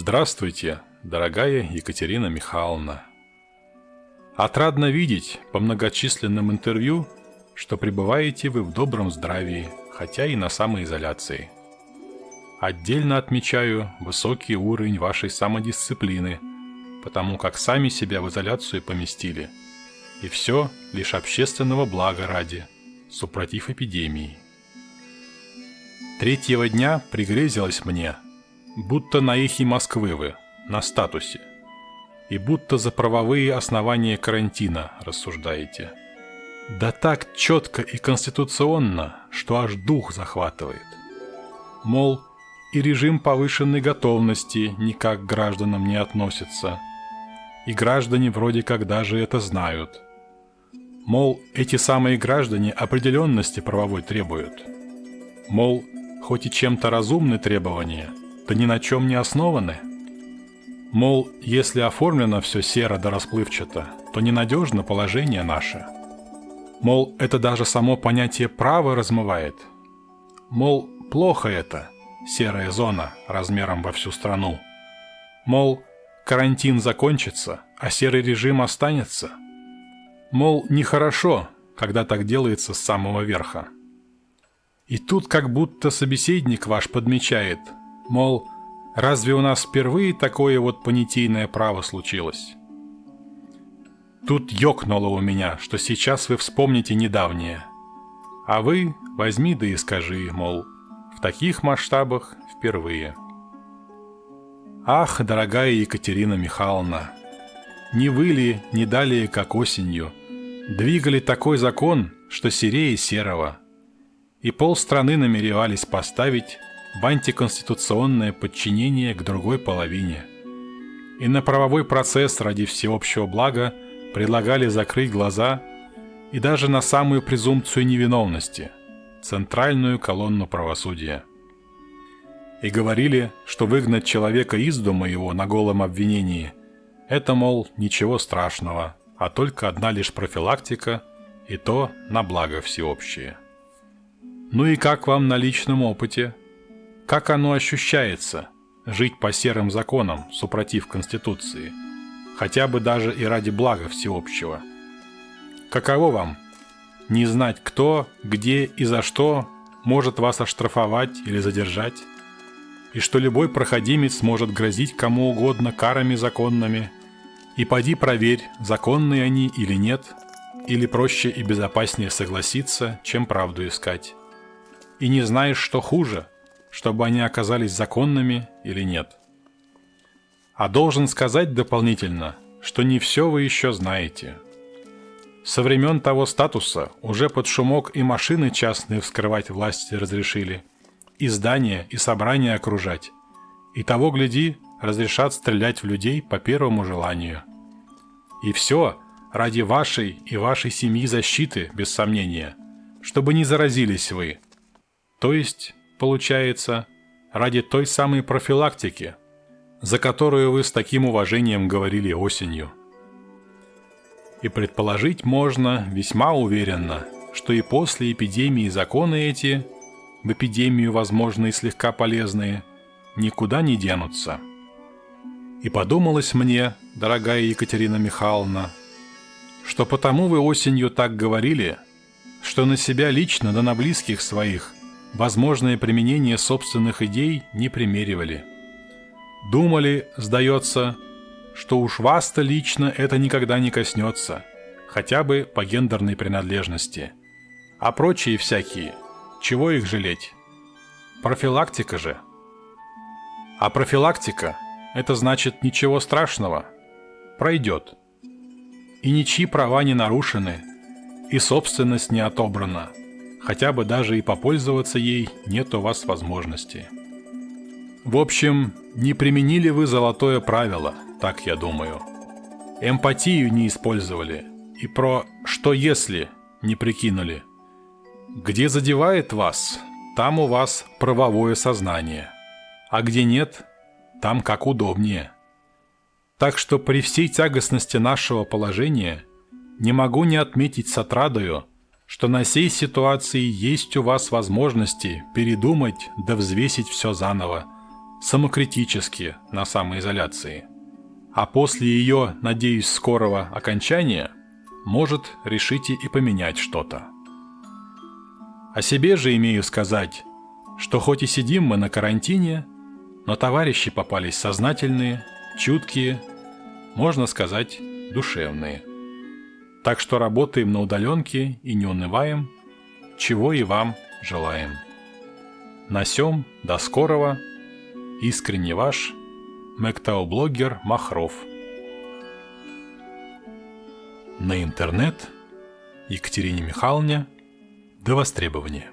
Здравствуйте, дорогая Екатерина Михайловна. Отрадно видеть по многочисленным интервью, что пребываете вы в добром здравии, хотя и на самоизоляции. Отдельно отмечаю высокий уровень вашей самодисциплины, потому как сами себя в изоляцию поместили. И все лишь общественного блага ради, супротив эпидемии. Третьего дня пригрезилось мне, будто на эхе Москвы вы, на статусе. И будто за правовые основания карантина рассуждаете. Да так четко и конституционно, что аж дух захватывает. Мол, и режим повышенной готовности никак к гражданам не относится. И граждане вроде как даже это знают. Мол, эти самые граждане определенности правовой требуют. Мол, хоть и чем-то разумны требования, то ни на чем не основаны. Мол, если оформлено все серо да расплывчато, то ненадежно положение наше. Мол, это даже само понятие права размывает. Мол, плохо это, серая зона размером во всю страну. Мол, карантин закончится, а серый режим останется. Мол, нехорошо, когда так делается с самого верха. И тут как будто собеседник ваш подмечает, мол, разве у нас впервые такое вот понятийное право случилось? Тут ёкнуло у меня, что сейчас вы вспомните недавнее. А вы возьми да и скажи, мол, в таких масштабах впервые. Ах, дорогая Екатерина Михайловна, не вы ли, не далее, как осенью, двигали такой закон, что серее серого – и полстраны намеревались поставить в антиконституционное подчинение к другой половине. И на правовой процесс ради всеобщего блага предлагали закрыть глаза и даже на самую презумпцию невиновности – центральную колонну правосудия. И говорили, что выгнать человека из дома его на голом обвинении – это, мол, ничего страшного, а только одна лишь профилактика, и то на благо всеобщее. Ну и как вам на личном опыте? Как оно ощущается – жить по серым законам, супротив Конституции? Хотя бы даже и ради блага всеобщего. Каково вам? Не знать кто, где и за что может вас оштрафовать или задержать? И что любой проходимец может грозить кому угодно карами законными? И поди проверь, законные они или нет, или проще и безопаснее согласиться, чем правду искать и не знаешь, что хуже, чтобы они оказались законными или нет. А должен сказать дополнительно, что не все вы еще знаете. Со времен того статуса уже под шумок и машины частные вскрывать власти разрешили, и здания, и собрания окружать. И того, гляди, разрешат стрелять в людей по первому желанию. И все ради вашей и вашей семьи защиты, без сомнения, чтобы не заразились вы – то есть, получается, ради той самой профилактики, за которую вы с таким уважением говорили осенью. И предположить можно весьма уверенно, что и после эпидемии законы эти, в эпидемию, возможно, и слегка полезные, никуда не денутся. И подумалось мне, дорогая Екатерина Михайловна, что потому вы осенью так говорили, что на себя лично да на близких своих возможное применение собственных идей не примеривали. Думали, сдается, что уж вас-то лично это никогда не коснется, хотя бы по гендерной принадлежности. А прочие всякие, чего их жалеть? Профилактика же. А профилактика – это значит ничего страшного. Пройдет. И ничьи права не нарушены, и собственность не отобрана – хотя бы даже и попользоваться ей нет у вас возможности. В общем, не применили вы золотое правило, так я думаю. Эмпатию не использовали и про «что если» не прикинули. Где задевает вас, там у вас правовое сознание, а где нет, там как удобнее. Так что при всей тягостности нашего положения не могу не отметить с отрадою, что на сей ситуации есть у вас возможности передумать да взвесить все заново, самокритически на самоизоляции. А после ее, надеюсь, скорого окончания, может, решите и поменять что-то. О себе же имею сказать, что хоть и сидим мы на карантине, но товарищи попались сознательные, чуткие, можно сказать, душевные. Так что работаем на удаленке и не унываем, чего и вам желаем. На сём, до скорого, искренне ваш, Мэктау-блогер Махров. На интернет Екатерине Михайловне до востребования.